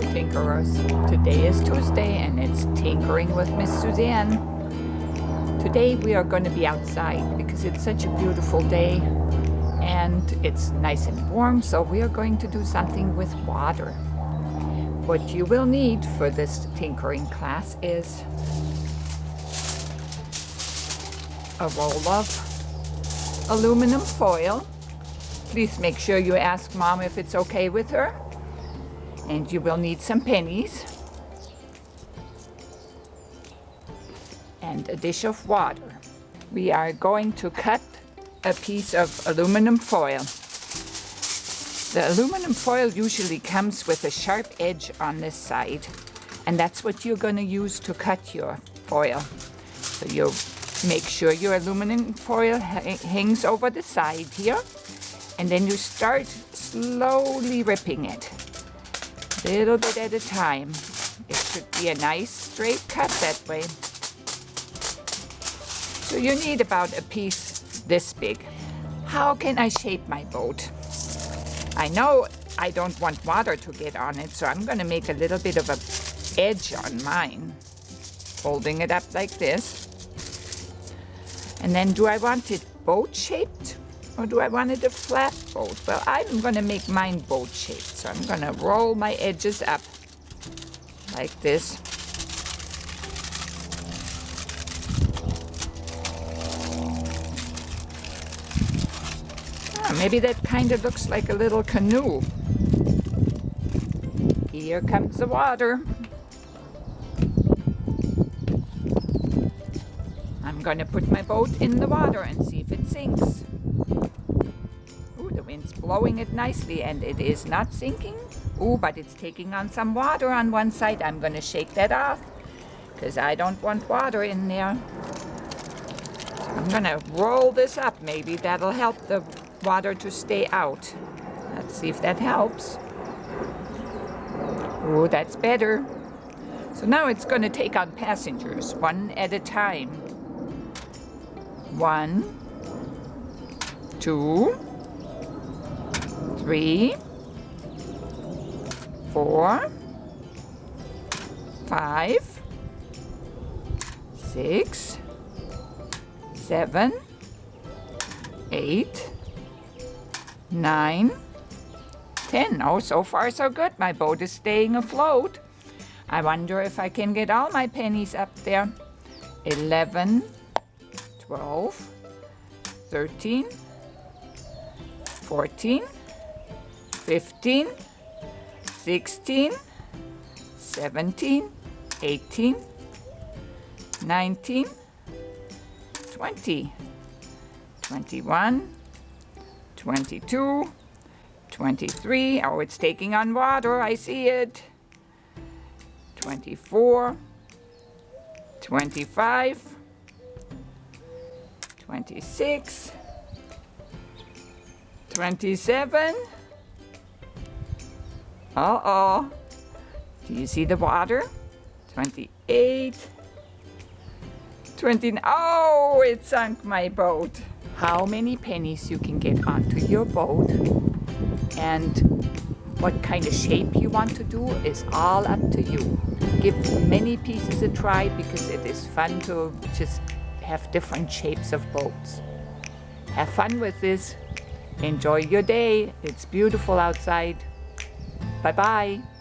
Tinkerers. Today is Tuesday and it's Tinkering with Miss Suzanne. Today we are going to be outside because it's such a beautiful day and it's nice and warm so we are going to do something with water. What you will need for this tinkering class is a roll of aluminum foil. Please make sure you ask mom if it's okay with her and you will need some pennies and a dish of water. We are going to cut a piece of aluminum foil. The aluminum foil usually comes with a sharp edge on this side and that's what you're going to use to cut your foil. So you make sure your aluminum foil ha hangs over the side here and then you start slowly ripping it little bit at a time. It should be a nice straight cut that way. So you need about a piece this big. How can I shape my boat? I know I don't want water to get on it, so I'm gonna make a little bit of a edge on mine. Holding it up like this. And then do I want it boat shaped or do I want it a flat boat? Well, I'm going to make mine boat shaped. So I'm going to roll my edges up like this. Ah, maybe that kind of looks like a little canoe. Here comes the water. I'm going to put my boat in the water and see if it sinks wind's blowing it nicely and it is not sinking. Oh, but it's taking on some water on one side. I'm going to shake that off because I don't want water in there. I'm going to roll this up. Maybe that'll help the water to stay out. Let's see if that helps. Oh, that's better. So now it's going to take on passengers one at a time. One, two, three, four, five, six, seven, eight, nine, ten. Oh, so far so good. My boat is staying afloat. I wonder if I can get all my pennies up there. Eleven, twelve, thirteen, fourteen. 15, 16, 17, 18, 19, 20, 21, 22, 23. Oh, it's taking on water. I see it. 24, 25, 26, 27, uh-oh. Do you see the water? 28. 20. Oh, it sunk my boat. How many pennies you can get onto your boat and what kind of shape you want to do is all up to you. Give many pieces a try because it is fun to just have different shapes of boats. Have fun with this. Enjoy your day. It's beautiful outside. 拜拜。